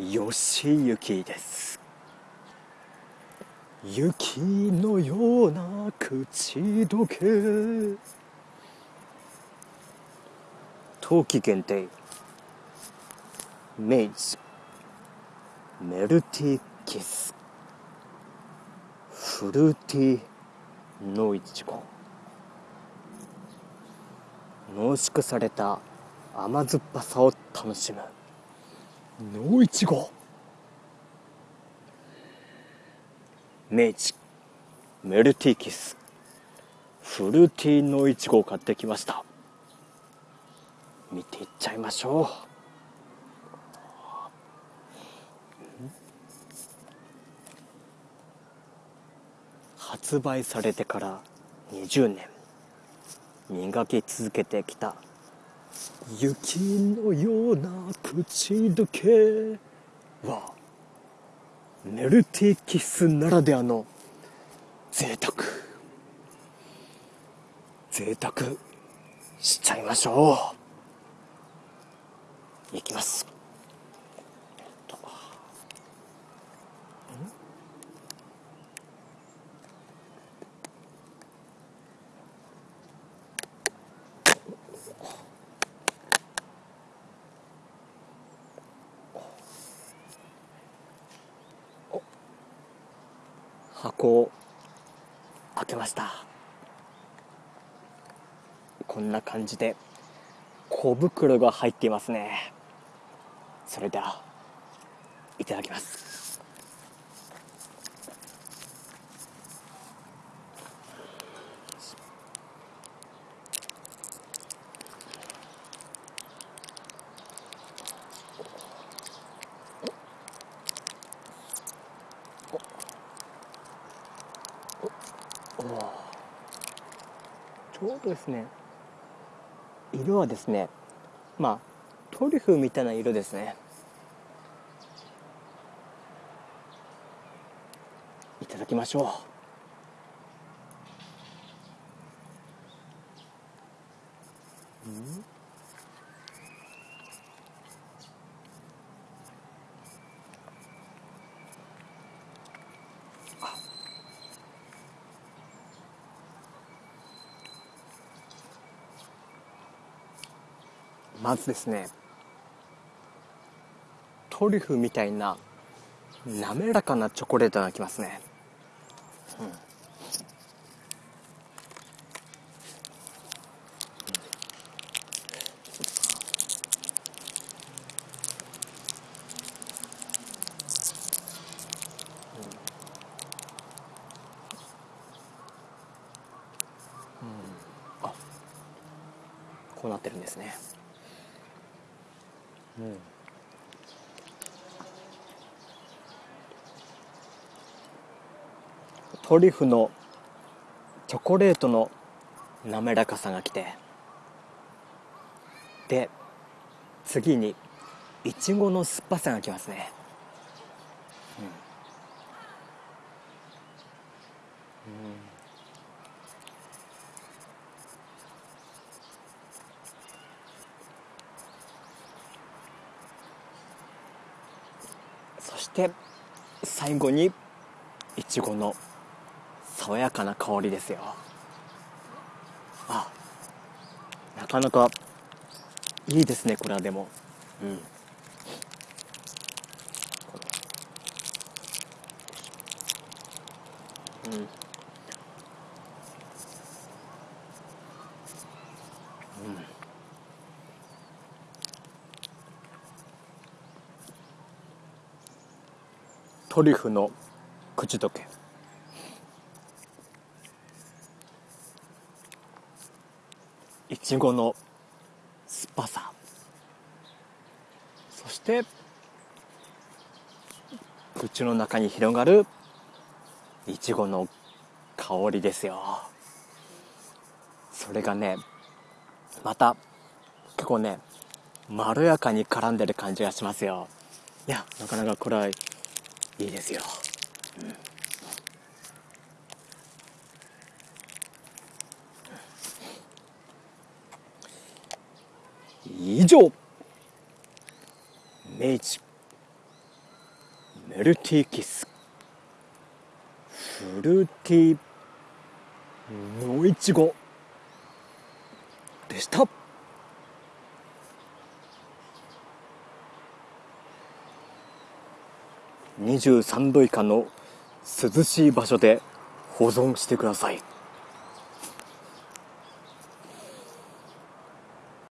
吉行です。雪のような口どけ。冬季限定。明治メルティキス。フルーティーのいちご濃縮された甘酸っぱさを楽しむ。のいちご。明治メルティーキス。フルーティーのいちごを買ってきました。見ていっちゃいましょう。発売されてから20年。磨き続けてきた雪のような口どけはメルティーキスならではの贅沢。贅沢しちゃいましょう。いきます。箱を開けました。こんな感じで小袋が入っていますね。それではいただきます。ちょうどですね。色はですねまあトリュフみたいな色ですね。いただきましょう。うん？まずですねトリュフみたいな滑らかなチョコレートがきますね、うん。うん、あこうなってるんですね。トリュフのチョコレートの滑らかさがきて。で次にいちごの酸っぱさがきますねうん、うんそして最後にいちごの爽やかな香りですよ。あなかなかいいですねこれはでも。うん。うん。トリュフの口どけ。いちごの酸っぱさ。そして口の中に広がるいちごの香りですよ。それがねまた結構ねまろやかに絡んでる感じがしますよ。いやなかなかこれはいいですよ、うん、以上。明治。メルティーキス。フルーティー。のいちごでした。23度以下の涼しい場所で保存してください。